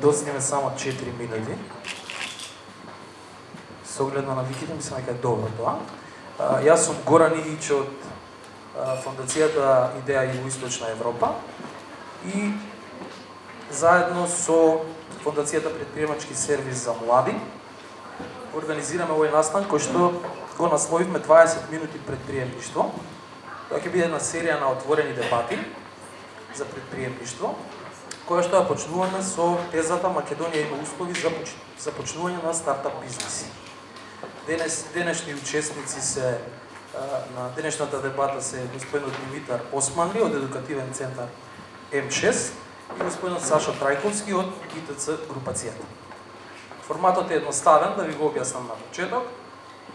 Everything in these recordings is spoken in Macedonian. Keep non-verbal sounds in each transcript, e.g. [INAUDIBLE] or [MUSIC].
доснеме само 4 минути. Со оглед на навиките ми се дека е добро тоа. А, јас сум Горан Игич од Фондацијата Идеја Југоисточна Европа и заедно со Фондацијата Предприемачки сервис за млади организираме овој настан кој што го насловивме 20 минути предприемништво. Тоа ќе биде една серија на отворени дебати за предприемништво која што ја почнуваме со тезата Македонија има услови за започнување на стартап бизнеси. Денес денешни учесници се на денешната дебата се господинот Димитар Османли од едукативен центар М6 и господинот Саша Трајковски од ИТЦ групацијата. Форматот е едноставен, да ви го објаснам на почеток.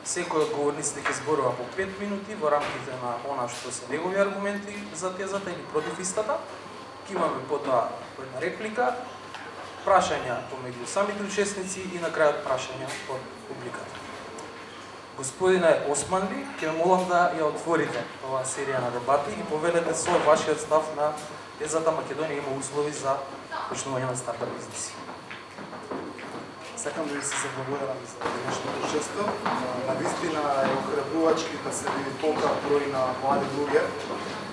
Секој од говорниците ќе зборува по 5 минути во рамките на она што се негови аргументи за тезата или против истата. Ке имаме потоа една реплика, прашања помеѓу самите учесници и на крајот прашања од публиката. Господине Османли, ќе молам да ја отворите оваа серија на дебати и поведете со вашиот став на тезата Македонија има услови за почнување на стартап бизнеси. Сакам да ви се заблагодарам за денешното учество. На вистина е охрабрувачки да се види толка број на млади луѓе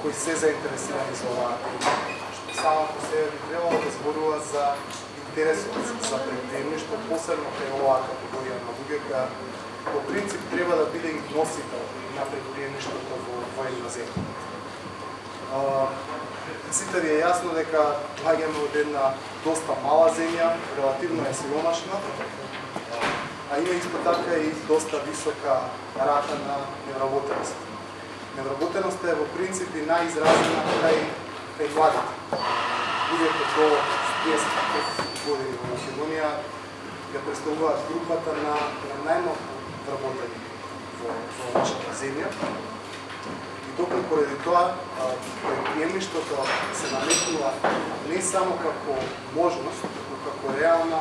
кои се заинтересирани за оваа тема само по себе би требало да зборува за интересот за предприемништво, посебно кај оваа категорија на луѓе која по принцип треба да биде и носител на предприемништвото во, во една земја. Сите ви е јасно дека плагаме од една доста мала земја, релативно е силомашна, а има исто така и доста висока рата на невработеност. Невработеноста е во принцип и најизразена кај кај младите. Луѓето до 35 години во Македонија ја представуваат групата на, на најмалку вработени во, во нашата земја. И докато поради тоа предприемништвото се наметнува не само како можност, но како реална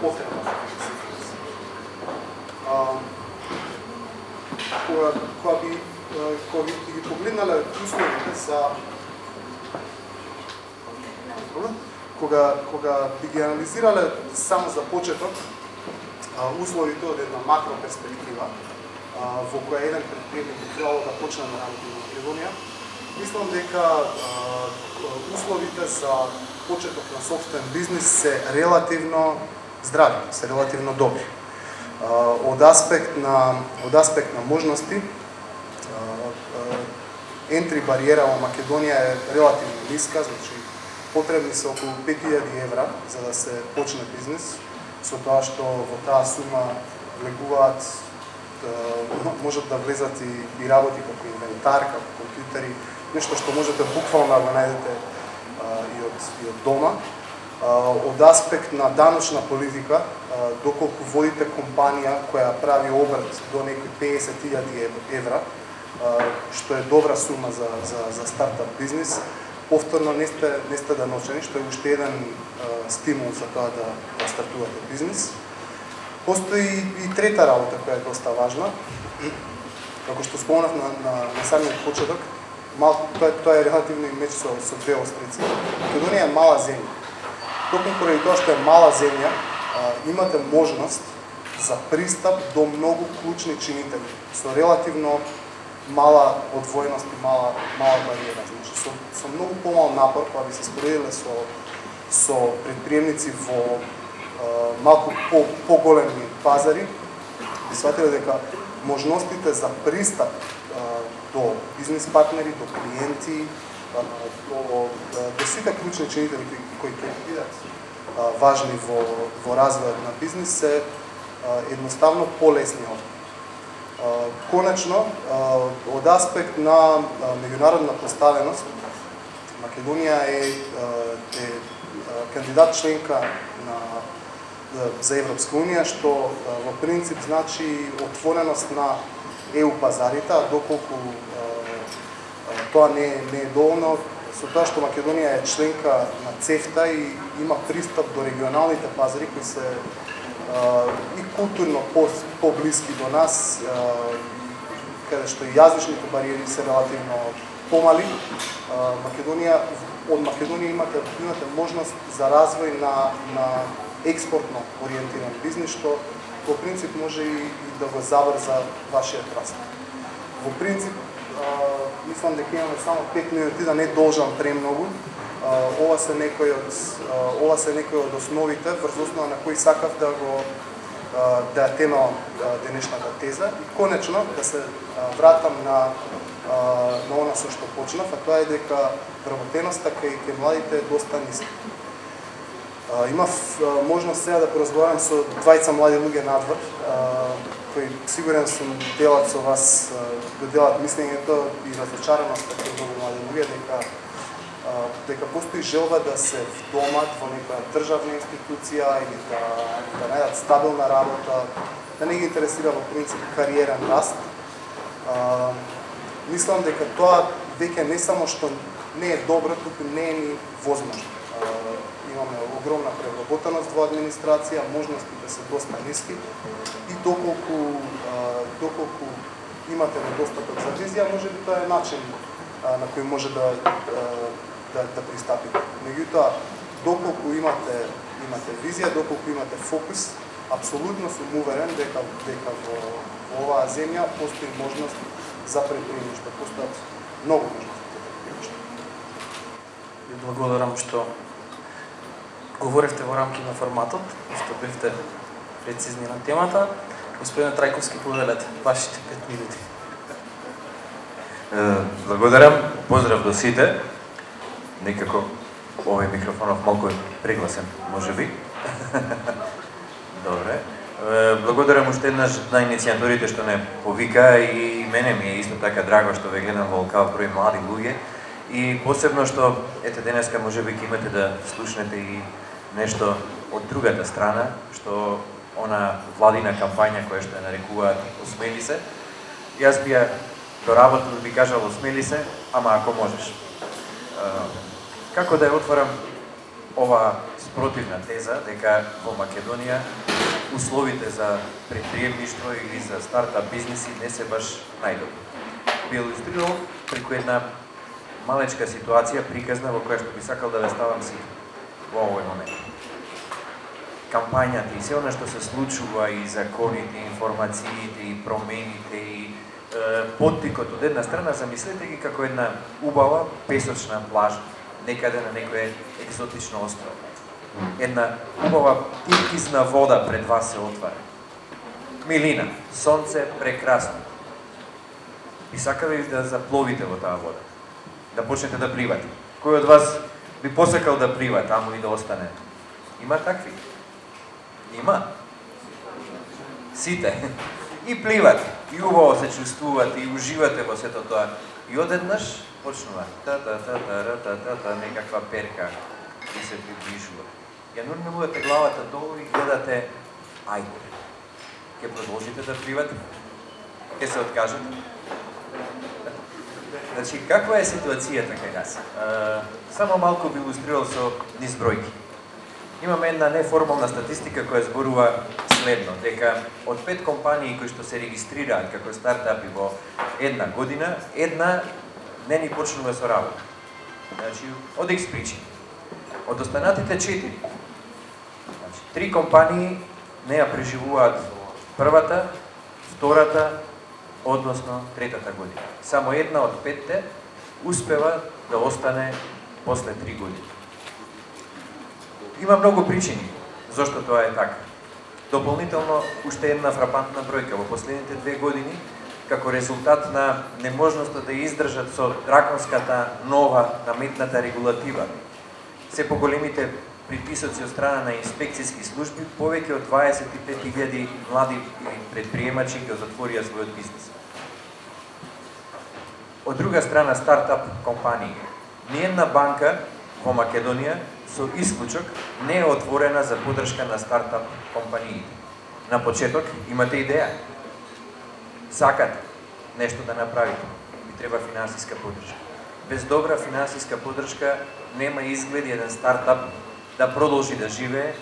потреба кога, да кога би кога би ги погледнале условите за кога кога би ги анализирале само за почеток условите од една макро перспектива во која еден предприемник би требало да почне да работи во Македонија, мислам дека условите за почеток на собствен бизнис се релативно здрави, се релативно добри. Од аспект на од аспект на можности ентри бариера во Македонија е релативно ниска, значи потребни се околу 5000 евра за да се почне бизнес, со тоа што во таа сума влегуваат да, можат да влезат и, и работи како инвентар, како компјутери, нешто што можете буквално да го најдете и од, и од дома. од аспект на даночна политика, доколку водите компанија која прави обрт до некои 50.000 евра, што е добра сума за, за, за стартап бизнес, повторно не сте, не сте даночени, што е уште еден а, стимул за тоа да, да стартувате бизнес. Постои и трета работа која е доста важна. Како што спомнав на, на, на самиот почеток, мал, тоа, тоа е релативно и меч со, со две острици. Македонија е мала земја. Токму поради тоа што е мала земја, а, имате можност за пристап до многу клучни чинители со релативно мала одвоеност и мала мала бариера. Значи со со многу помал напор кога би се споредиле со со предприемници во е, малку по поголеми пазари, би сватиле дека можностите за пристап е, до бизнес партнери, до клиенти, а, до, до сите клучни чинители кои ќе бидат важни во во развојот на бизнис се едноставно полесни од Конечно, од аспект на меѓународна поставеност, Македонија е, е кандидат членка на за Европска унија, што во принцип значи отвореност на ЕУ пазарите, а доколку тоа не, не е доволно, со тоа што Македонија е членка на ЦЕФТА и има пристап до регионалните пазари кои се и културно по, поблиски до нас, каде што и јазичните бариери се релативно помали. Македонија од Македонија имате имате можност за развој на на експортно ориентиран бизнис што во принцип може и, и да го заврза вашиот раст. Во принцип, мислам дека имаме само 5 минути да не должам премногу ова се некои од ова се некои од основите врз основа на кои сакав да го да ја тема денешната теза и конечно да се вратам на на она со што почнав, а тоа е дека вработеноста кај кај младите е доста ниска. Имав можност сега да поразговарам со двајца млади луѓе надвор, кои сигурен сум делат со вас, да делат мислењето и разочараноста кај многу млади луѓе дека дека постои желба да се вдомат во некоја државна институција или да, да најдат стабилна работа, да не ги интересира во принцип кариерен раст. А, мислам дека тоа веќе не само што не е добро, туку не е ни возможно имаме огромна превработеност во администрација, можностите да се доста ниски и доколку доколку имате недостаток за визија, може би тоа е начин на кој може да да, да пристапите. Меѓутоа, доколку имате имате визија, доколку имате фокус, апсолутно сум уверен дека дека во, во оваа земја постои можност за предприемништво, постојат многу можности за предприемништво. Ви благодарам што говоревте во рамки на форматот, што бевте прецизни на темата. Господин Трајковски, повелете вашите 5 минути. Благодарам, поздрав до сите. Некако овој микрофонов малку прегласен, може би. [LAUGHS] Добре. Благодарам уште еднаш на иницијаторите што не повика и мене ми е исто така драго што ве гледам во овакав број млади луѓе. И посебно што ете денеска може би имате да слушнете и нешто од другата страна, што она владина кампања која што ја нарекуваат осмели се. Јас би ја доработил да би кажал осмели се, ама ако можеш. Како да ја отворам ова спротивна теза дека во Македонија условите за предприемништво или за стартап бизнеси не се баш најдобри. Би илустрирал преку една малечка ситуација приказна во која што би сакал да ве ставам си во овој момент. Кампањата и се она што се случува и законите, информациите и промените и поттикот од една страна, замислете ги како една убава песочна плажа, некаде на некое екзотично остров. Една убава тиркизна вода пред вас се отвара. Милина, сонце, прекрасно. И сакаве да запловите во таа вода. Да почнете да пливате. Кој од вас би посакал да плива таму и да остане. Има такви. Има. Сите. [LAUGHS] И пливат, и убаво се чувствувате и уживате во сето тоа. И одеднаш почнува та та та та та та та, та некаква перка и се приближува. Ја нурмилувате главата долу и гледате ајде. Ке продолжите да пливате? Ке се откажете? Значи, каква е ситуацијата кај нас? Само малку би илустрирал со низбројки. бројки. Имаме една неформална статистика која зборува следно, дека од пет компании кои што се регистрираат како стартапи во една година, една не ни почнува со работа. Значи, од екс причини. Од останатите четири, значи, три компании не ја преживуваат првата, втората односно третата година. Само една од петте успева да остане после три години. Има многу причини зошто тоа е така. Дополнително, уште една фрапантна бројка. Во последните две години, како резултат на неможноста да издржат со драконската нова наметната регулатива, се поголемите приписоци од страна на инспекцијски служби, повеќе од 25.000 млади предприемачи ќе затворија својот бизнес. Од друга страна, стартап компании. Ниједна банка во Македонија со исклучок не е отворена за подршка на стартап компаниите. На почеток имате идеја. Сакате нешто да направите. Ви треба финансиска подршка. Без добра финансиска подршка нема изгледи еден стартап да продолжи да живее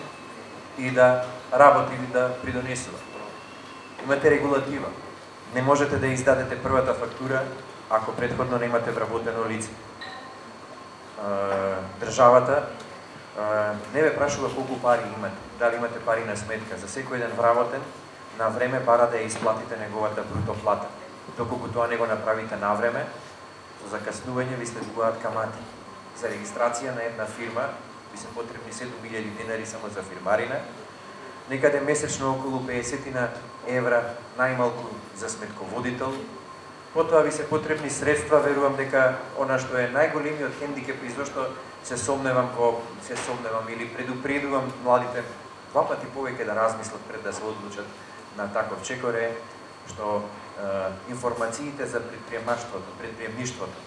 и да работи и да придонесува. Имате регулатива. Не можете да издадете првата фактура ако предходно немате вработено лице. Државата не ве прашува колку пари имате, дали имате пари на сметка. За секој еден вработен, на време пара да ја исплатите неговата бруто плата. Доколку тоа не го направите на време, со закаснување ви следуваат камати. За регистрација на една фирма ви се потребни 7000 денари само за фирмарина, некаде месечно околу 50 на евра најмалку за сметководител, потоа ви се потребни средства, верувам дека она што е најголемиот хендикеп и зашто се сомневам во се сомневам или предупредувам младите два пати повеќе да размислат пред да се одлучат на таков чекор е што е, информациите за предприемаштвото, предприемништвото,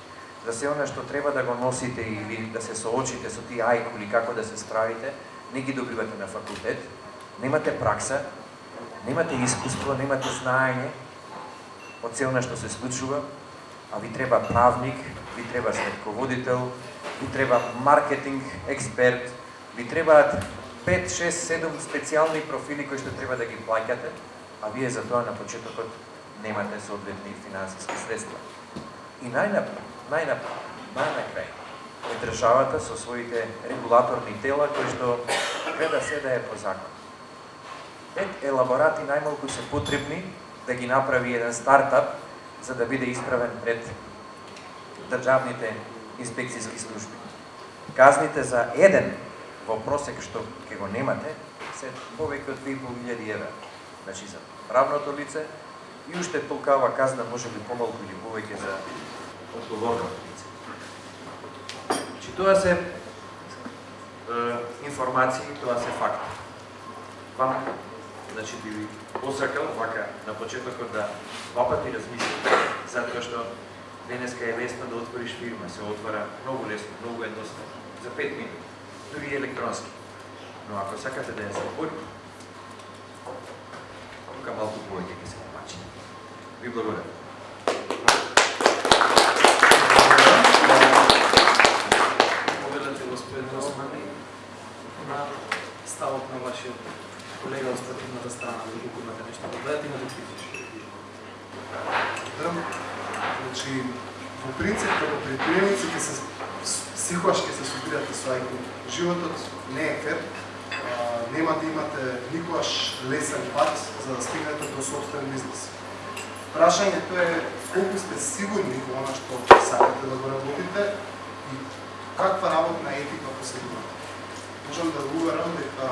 за се она што треба да го носите или да се соочите со тие ајкули како да се справите, не ги добивате на факултет, немате пракса, немате искуство, немате знаење од се она што се случува, а ви треба правник, ви треба сметководител, ви треба маркетинг експерт, ви требаат 5, 6, 7 специјални профили кои што треба да ги плаќате, а вие за тоа на почетокот немате соодветни финансиски средства. И најнапред, најнапред, најнакрај, е државата со своите регулаторни тела кои што гледа се да е по закон пет елаборати најмалку се потребни да ги направи еден стартап за да биде исправен пред државните инспекцијски служби. Казните за еден во просек што ќе го немате се повеќе од 2500 евра. Значи за правното лице и уште толкава казна може би помалку или повеќе за одговорното лице. Значи тоа се е, информации, тоа се факти. Вам значи би ви посакал вака на почетокот да два пати размислите, затоа што денеска е лесно да отвориш фирма, се отвара многу лесно, многу едноставно, за 5 минути, дури електронски. Но ако сакате да ја се тука малку повеќе ќе се помачи. Ви благодарам. Благодарате господин Османи на ставот на вашиот колега од стативната страна, доколку имате нешто да дадете, имате критички. Значи, во принцип, како предприемници ќе се секогаш ќе се субирате со ајку. Животот не е фер, нема да имате никогаш лесен пат за да стигнете до собствен бизнес. Прашањето е колку сте сигурни во она што сакате да го работите и каква работна етика поседувате. Можам да го уверам дека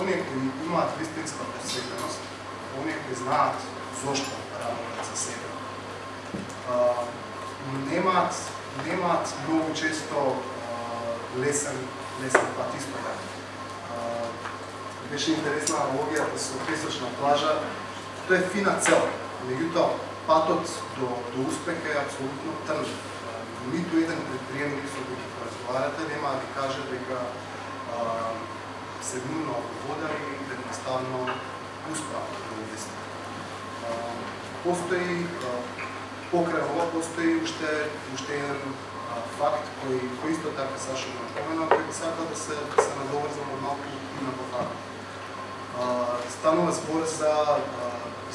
оние кои имаат вистинска посветеност, оние кои знаат зошто работат за себе, немаат немаат многу често лесен лесен пат испода. Беше интересна аналогијата со песочна плажа. Тоа е фина цел, меѓутоа патот до, до успех е апсолутно трн. Ниту еден предприемник со кој ќе разговарате нема да ви каже дека се на вода и едноставно успеа да Постои а, покрај ова постои уште уште еден факт кој кој исто така Сашо го напомена, кој би сакал да се да се надоврзам од малку и на факт. Станува збор за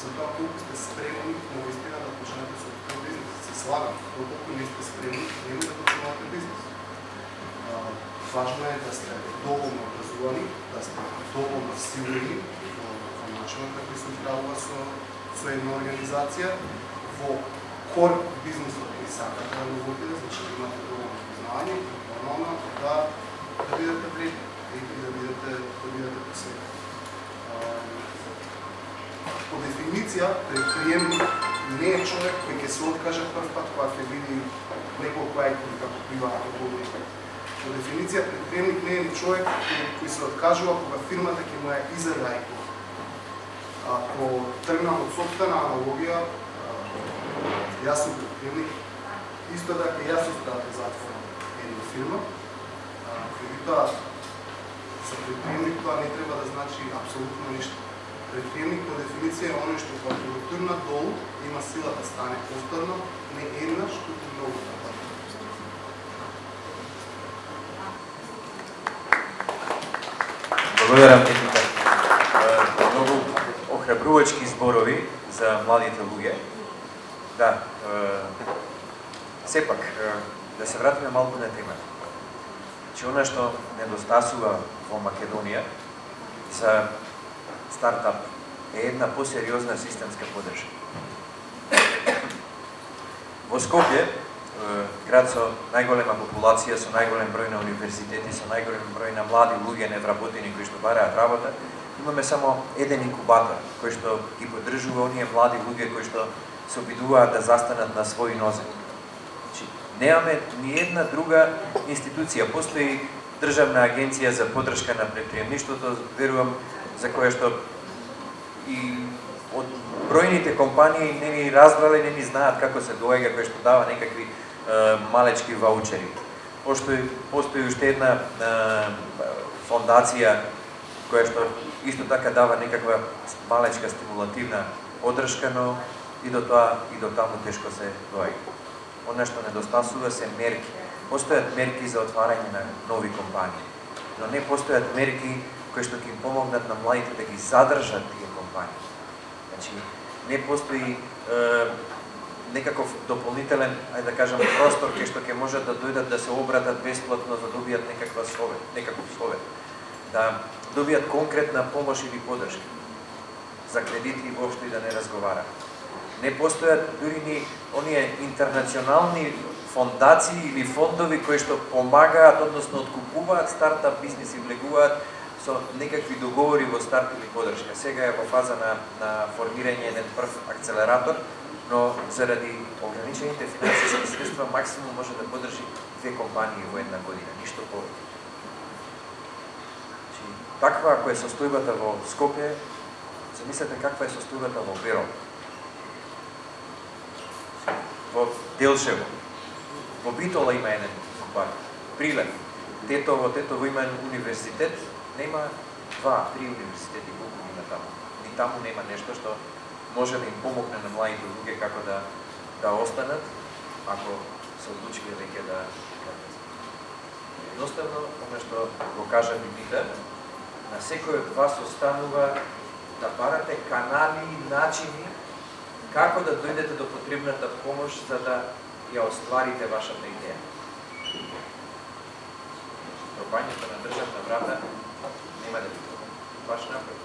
за тоа колку сте спремни вистина да почнете со тој бизнес. Се слагам, колку не сте спремни, нема да почнете бизнес. Важно е да сте доволно образувани, да сте доволно сигурни во начинот како се управува со, со една организација, во кор бизнисот кој сака да го водите, значи да имате доволно познавање, и нормално да, да бидете вредни и да бидете, да бидете посветени. По дефиниција, предприемник не е човек кој ќе се откаже прв пат кога ќе види неколку ајкони како приваат околу По дефиниција, предприемник не е ни човек кој се откажува кога фирмата ќе му ја изеда Ако тргнам од собствена аналогија, јас сум предприемник, исто така јас сум да затворам една фирма, меѓутоа за предприемник тоа не треба да значи апсолутно ништо. Предприемник по дефиниција е оној што па кога го долу има сила да стане повторно, не еднаш, туку многу да Благодарам Етика. Многу охрабрувачки зборови за младите луѓе. Да, Сепак, е, да се вратиме малку на темата. Че она што недостасува во Македонија за стартап е една посериозна системска поддршка. Во Скопје, град со најголема популација, со најголем број на универзитети, со најголем број на млади луѓе невработени кои што бараат работа, имаме само еден инкубатор кој што ги поддржува оние млади луѓе кои што се обидуваат да застанат на своји нозе. Значи, немаме ни една друга институција. Постои Државна агенција за поддршка на предприемништвото, верувам, за која што и од бројните компании не ни разбрале, не ни знаат како се доаѓа, кој што дава некакви е, малечки ваучери. Постои, постои уште една е, фондација која што исто така дава некаква малечка стимулативна поддршка, но и до тоа и до таму тешко се доаѓа. Она што недостасува се мерки. Постојат мерки за отварање на нови компании, но не постојат мерки кои што ќе им помогнат на младите да ги задржат тие компании. Значи, не постои е, некаков дополнителен, ајде да кажам, простор кај што ќе можат да дојдат да се обратат бесплатно за да добијат некаква совет, некаков совет. Да добијат конкретна помош или поддршка за кредити и воопшто и да не разговараме не постојат дури ни оние интернационални фондации или фондови кои што помагаат, односно откупуваат стартап бизнес и влегуваат со некакви договори во старт или подршка. Сега е во фаза на, на формирање еден прв акцелератор, но заради ограничените финансиски средства максимум може да поддржи две компании во една година, ништо повеќе. Значи, таква ако е состојбата во Скопје, замислете каква е состојбата во Берон во Делшево. Во Битола има еден парк. Прилеп. Тетово, Тетово има универзитет, нема два, три универзитети колку има таму. Ни таму нема нешто што може да им помогне на младите луѓе како да да останат ако се одлучиле веќе да Едноставно, оно што го кажа Библијата, на секој од вас останува да барате канали и начини како да дојдете до потребната помош за да ја остварите вашата идеја. Пробањето на државна врата нема да биде. Баш напротив.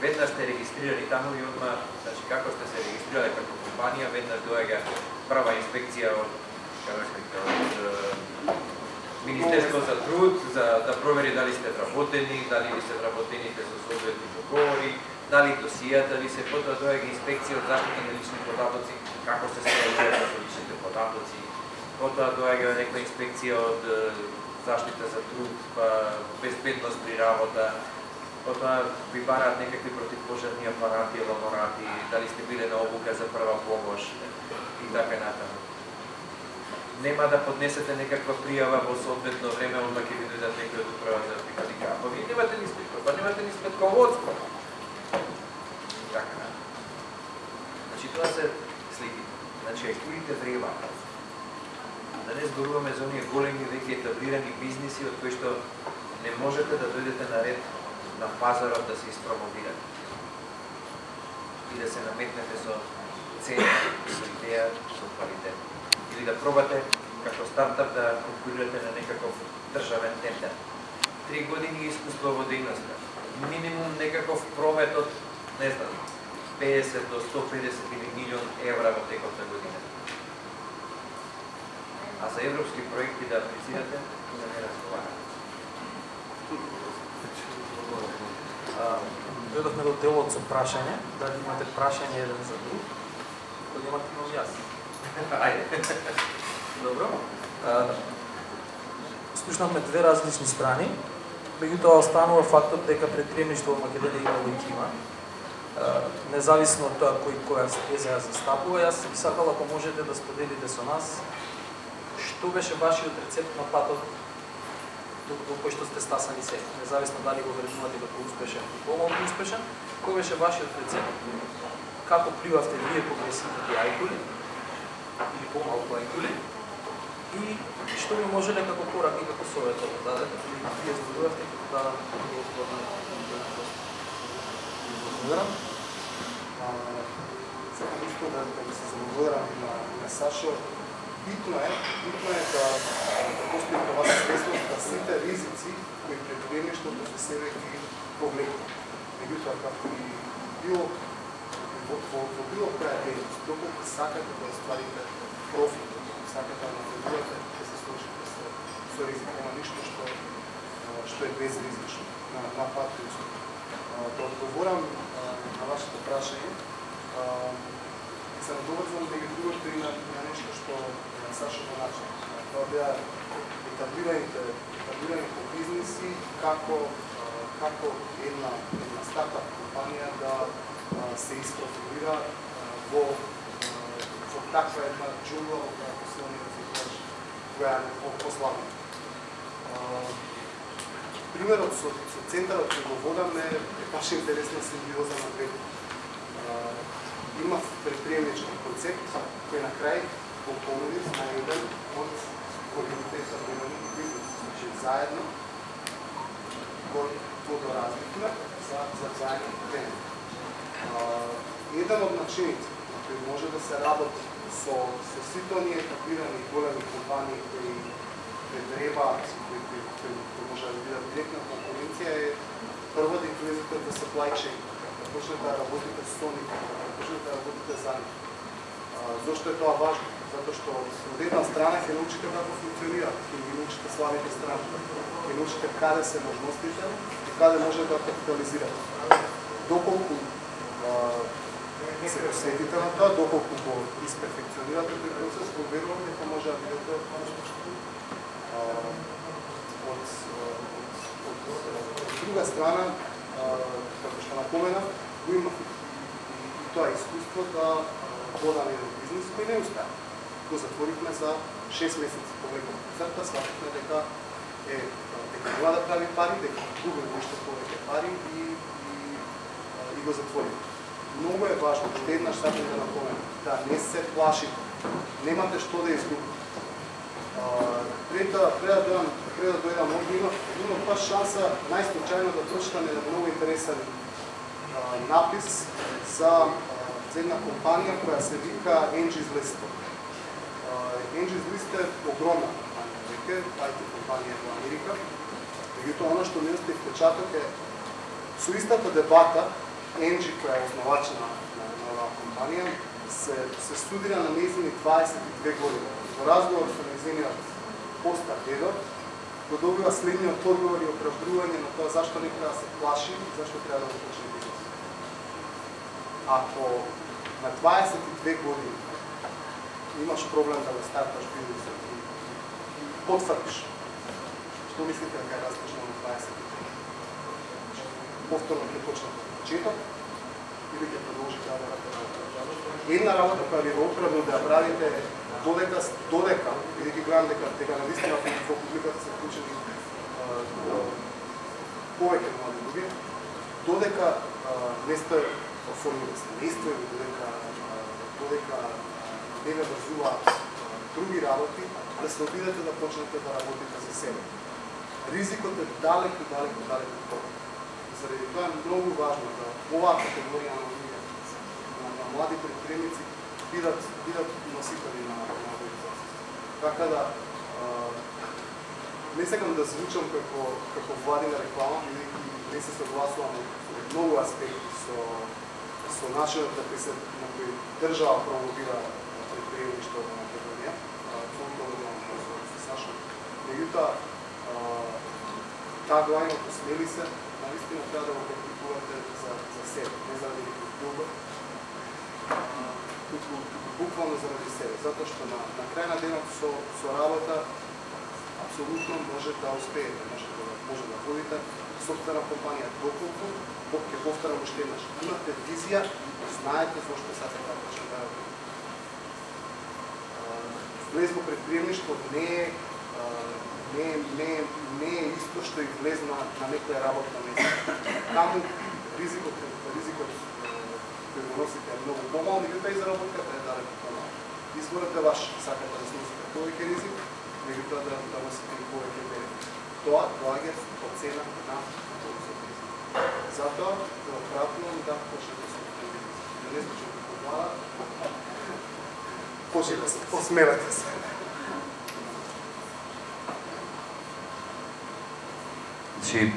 Веднаш сте регистрирани таму и одма, значи како сте се регистрирале како компанија, веднаш доаѓа прва инспекција од како од Министерство за труд, за да провери дали сте вработени, дали ви се вработените со соодветни договори, дали досијата ви се потоа да доаѓа инспекција од заштита на лични податоци, како се справуваат со личните податоци, потоа да доаѓа некоја инспекција од заштита за труд, па безбедност при работа, потоа ви бараат некакви противпожарни апарати, лаборати, дали сте биле на обука за прва помош и така натаму. Нема да поднесете некаква пријава во соодветно време, онда ќе ви дојдат некои од управа за да прикадика. Па ви немате ни спитко, па немате ни спитководство. Така. Значи тоа се слики. Значи екурите вребаат. Да не зборуваме за оние големи веќе етаблирани бизниси од кои што не можете да дојдете на ред на пазарот да се испромовирате. И да се наметнете со цена, со идеја, со квалитет. Или да пробате како стартап да конкурирате на некаков државен тендер. Три години искуство во дејноста. Минимум некаков промет од не знам, 50 до 150 или милион евра во текот на година. А за европски проекти да аплицирате, да не разговарате. Дојдовме до делот со прашање, дали имате прашање еден за друг, кој имате имам јас. [LAUGHS] Ајде. Добро. Слушнавме две различни страни, меѓутоа останува фактот дека предприемништво во Македонија има и има независно од тоа кој која теза ја застапува, јас би сакал ако можете да споделите со нас што беше вашиот рецепт на патот до, до кој што сте стасани се, независно дали го вреднувате како успешен или помалку успешен, кој беше вашиот рецепт, како пливавте вие по гресивните ајкули? Или помалку ајкули? И што би можеле како корак и како совет да дадете, или вие зборувавте како да разбирам сакам исто да, да се заблагодарам на, на Сашо. Битно е, битно е да, да постои това вас свесност да сите ризици кои предприемништвото со себе ги повлекува. Меѓутоа, како и било во, во, во било која дејност, доколку сакате да остварите профит, доколку сакате да наведувате, ќе се сложите со, со ризик. Нема ништо што, што е безризично на, на патриотското. Да одговорам на вашето прашање, се надоврзвам да ги другото и на, на нешто што Саша го начал. Тоа беа етаблираните, етаблираните бизнеси, како, како една, една стартап компанија да се испрофилира во, во таква една джунгла во која посилни да која е пославна. Примерот со, со центарот кој го водам е, е баш интересна симбиоза на две. Има предприемнички концепт кој на крај го понуди на еден од големите современи бизнес. Значи заедно го, подоразвихме да за, за заедно тема. еден од начините на кој може да се работи со, со сите оние етапирани големи компании кои кои, треба, кои, може да бидат директна конкуренција е прво да влезете да supply chain, да почнете да работите со нив, да почнете да работите за нив. Зошто е тоа важно? Затоа што од една страна ќе научите како функционира, ќе ги научите слабите страни, ќе научите каде се можностите и каде може да капитализирате. Доколку се посетите на тоа, доколку го исперфекционирате тој процес, го верувам дека може да бидете успешни. Од, од, од, од друга страна, како што напомена, го има и тоа искуство да водам во бизнес кој не успеа. Го затворихме за 6 месеци по веќе црта, дека е дека нема да прави пари, дека губи нешто повеќе пари и, и, и го затворихме. многу е важно, што еднаш сакам да напоменам, да не се плашите. Немате што да изгубите. Пред да пред да пред да дојдам овде има има па шанса најслучајно да прочитам еден многу интересен а, напис за, за една компанија која се вика Angie's List. Angie's List е огромна компанија, веќе, IT компанија во Америка. Меѓутоа, оно што ми остави впечаток е со истата дебата Енджи, која е основач на, на, на оваа компанија, се, се студира на нејзини 22 години. Во разговор со незиниот постар дедо, го добива следниот одговор и оправдување на тоа зашто не треба да се плаши и зашто треба да го почне бизнес. Ако на 22 години имаш проблем да го старташ бизнес и, потврдиш, што мислите да дека растеш на 23? Повторно ќе почнете почеток или ќе продолжи да работите Една работа која ви го отправно да ја правите додека, додека, бидејќи гледам дека дека на вистина во публиката се вклучени повеќе млади луѓе, додека не сте оформили семејство или додека додека не ве други работи, да се обидете да почнете да работите за себе. Ризикот е далеку, далеку, далеку тоа заради тоа е многу важно да оваа категорија на луѓе, на, на млади предприемници бидат бидат носители на на организација. Така да а, не сакам да звучам како како владина реклама, бидејќи не се согласувам во многу аспекти со со начинот на кој се на кој држава промовира предприемништво во Македонија. фондот на со, со Саша. Меѓутоа, таа главината посмели се, наистина треба да го практикувате за, за себе, не заради некој друго, буквално заради себе, затоа што на, на крај на денот со, со работа апсолутно може да успеете, може да, може да водите софтвера компанија доколку, ќе повторам уште еднаш, имате визија, знаете зошто сакате да почнете да работите. Влез во предприемништво не е не, не, не е исто што и влез на, на некоја работна место. Таму ризикот, ризикот кој го носите е многу помал, меѓутоа и заработката е далеку помал. Изборот е ваш, сакате да сносите повеќе ризик, меѓутоа да, да носите и повеќе бенефит. Тоа доаѓа по цена на ризик. Затоа, да оправдувам да почнете со бизнес. Да не случи Почнете да се, посмевате се. Значи,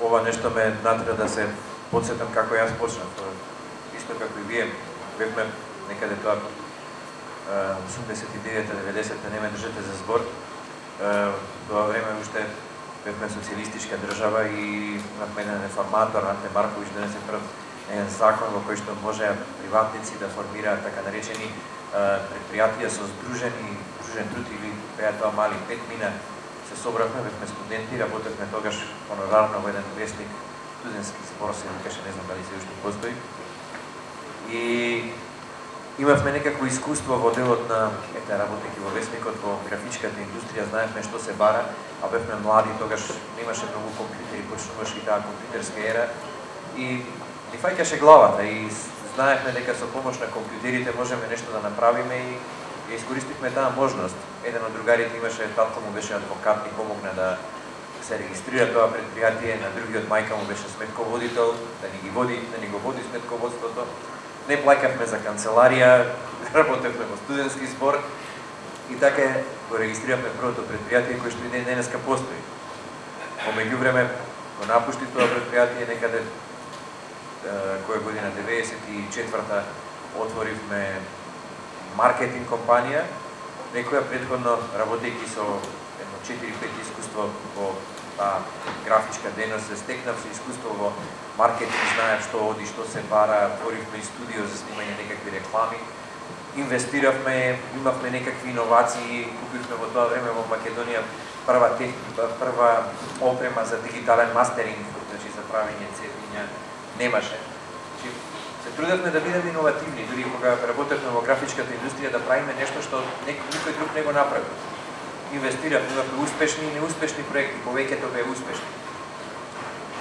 ова нешто ме натера да се подсетам како јас почнав. Исто како и вие, бевме некаде тоа 89-90 не ме држете за збор. Тоа време уште бевме социјалистичка држава и имавме еден реформатор, Анте Маркович, донесе прв еден закон во кој што може приватници да формираат така наречени предпријатија со сдружени, здружен труд или беа тоа мали пет мина се собравме, бевме студенти, работевме тогаш хонорарно во еден вестник, студентски збор се викаше, не знам дали се уште постои. И имавме некакво искуство во делот на, ете, работеки во Весникот, во графичката индустрија, знаевме што се бара, а бевме млади, тогаш немаше многу компјутери, почнуваше и таа компјутерска ера. И ни фаќаше главата и знаевме дека со помош на компјутерите можеме нешто да направиме и ја искористивме таа можност. Еден од другарите имаше, татко му беше адвокат и помогна да се регистрира тоа предпријатие, на другиот мајка му беше сметководител, да ни ги води, да ни го води сметководството. Не плакавме за канцеларија, [LAUGHS] работевме во студентски збор и така го регистрираме првото предпријатие кое што и ден денеска постои. Во меѓувреме го напушти тоа предпријатие некаде која година 94-та отворивме маркетинг компанија, некоја предходно работејќи со едно 4-5 искуство во таа графичка дејност се стекнав со искуство во маркетинг, знаев што оди, што се бара, отворивме и студио за снимање некакви реклами, инвестиравме, имавме некакви иновации, купивме во тоа време во Македонија прва тех, прва опрема за дигитален мастеринг, значи за правење цепиња немаше. Значи, се трудевме да бидеме иновативни, дури кога работевме во графичката индустрија да правиме нешто што никој друг не го направи. Инвестиравме, имавме успешни и неуспешни проекти, повеќето беа успешни.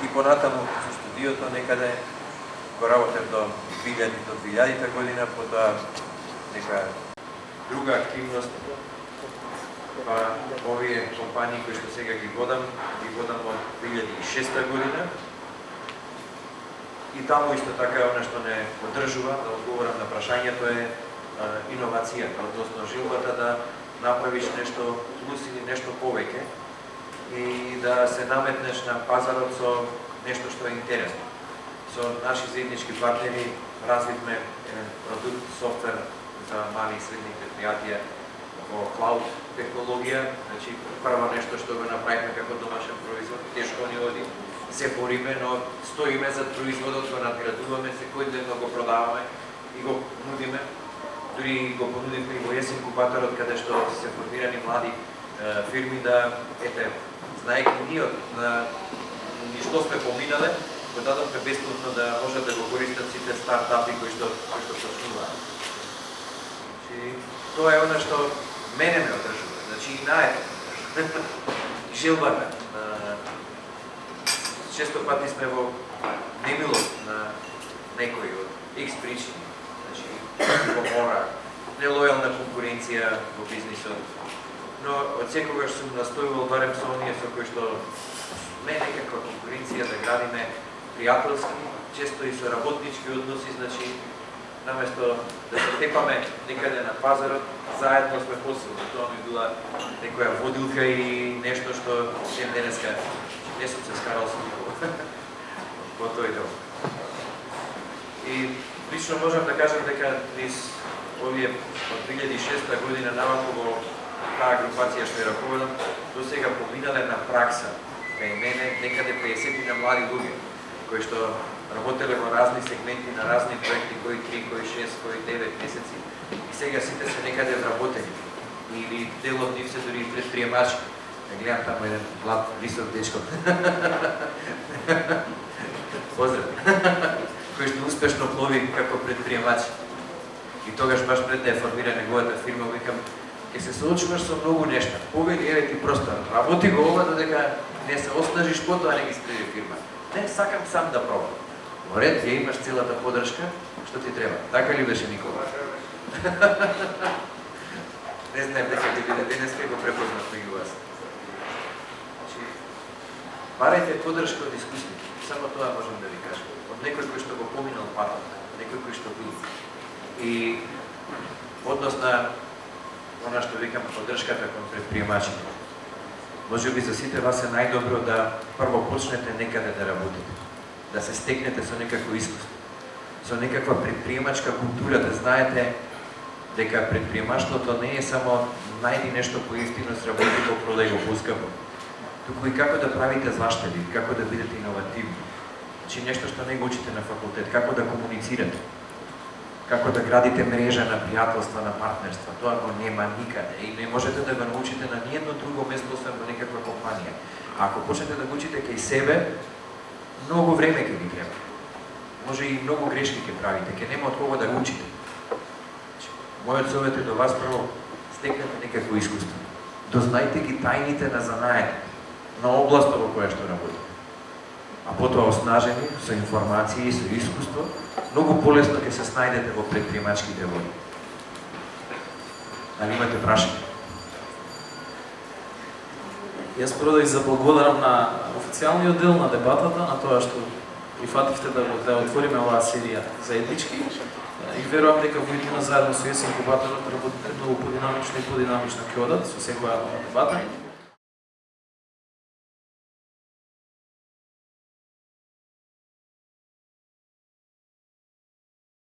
И понатаму со студиото некаде го работев до 2000 до 2000 година, потоа нека друга активност па овие компании кои што сега ги водам, ги водам од 2006 година И таму исто така е она што не одржува, да одговорам на прашањето е иновацијата, па односно жилбата да направиш нешто плюс или нешто повеќе и да се наметнеш на пазарот со нешто што е интересно. Со наши заеднички партнери развивме продукт, софтвер за мали и средни предпријатија во клауд технологија, значи прво нешто што го направивме како домашен производ, тешко ни оди, се бориме, но стоиме за производот, го надградуваме, секој ден го продаваме и го нудиме. Дури го понудивме и во есен кубаторот, каде што се формирани млади е, фирми да, ете, знаеки ние од ни што сме поминале, го дадовме бесплатно да можат да го користат сите стартапи кои што кои што почнуваат. Значи, тоа е она што мене ме одржува. Значи и наето. [LAUGHS] Желбата. често пати сме во немилост на некои од X причини, значи помора, нелојална конкуренција во бизнисот, но од секогаш сум настојувал барем со оние со кои што не некаква конкуренција да градиме пријателски, често и со работнички односи, значи наместо да се тепаме некаде на пазарот, заедно сме посилни. Тоа ми била некоја водилка и нешто што ден денеска не сум се скарал со никого [LAUGHS] во тој дел. И лично можам да кажам дека низ овие од 2006 година наваку во таа групација што ја раководам, до сега поминале на пракса кај мене некаде 50 на млади луѓе кои што работеле во разни сегменти на разни проекти, кои 3, кои 6, кои 9 месеци. И сега сите се некаде вработени. Или дел од нив се дури предприемачи Не да гледам таму еден млад, висок дечко. [LAUGHS] Поздрав. [LAUGHS] Кој што успешно плови како предприемач. И тогаш баш пред да ја формира неговата фирма, викам, ќе се соочуваш со многу нешта. Повели, еве ти просто, работи го ова додека не се оснажиш, потоа не ги стреди фирма. Не, сакам сам да пробам. Во ред, ја имаш целата подршка, што ти треба. Така ли беше Никола? [LAUGHS] не знаем дека ќе биде денеска го препознав меѓу вас. Барајте подршка од искусните. Само тоа можам да ви кажам. Некој кој што го поминал патот, некој кој што бил. и однос на она што викам поддршката кон предприемачите. Може би за сите вас е најдобро да прво почнете некаде да работите, да се стекнете со некакво искуство, со некаква предприемачка култура, да знаете дека предприемаштвото не е само најди нешто поевтино сработи го продај го поскапо, туку и како да правите заштеди, како да бидете иновативни. Значи нешто што не го учите на факултет, како да комуницирате како да градите мрежа на пријателства, на партнерства. Тоа го нема никаде и не можете да го научите на ниедно друго место освен во некаква компанија. А ако почнете да го учите кај себе, многу време ќе ви треба. Може и многу грешки ќе правите, ќе нема од кого да го учите. Значи, мојот совет е до вас прво стекнете некакво искуство. Дознајте ги тајните на занаете, на областа во која што работите. А потоа оснажени со информации и со искуство, многу полесно ќе се снајдете во предприемачките води. Дали имате прашање? Јас прво да ви заблагодарам на официјалниот дел на дебатата, на тоа што прифативте да, да отвориме оваа серија заеднички и верувам дека во иднина заедно со ЕС инкубаторот работите многу подинамично и подинамично ќе одат со секоја нова дебата.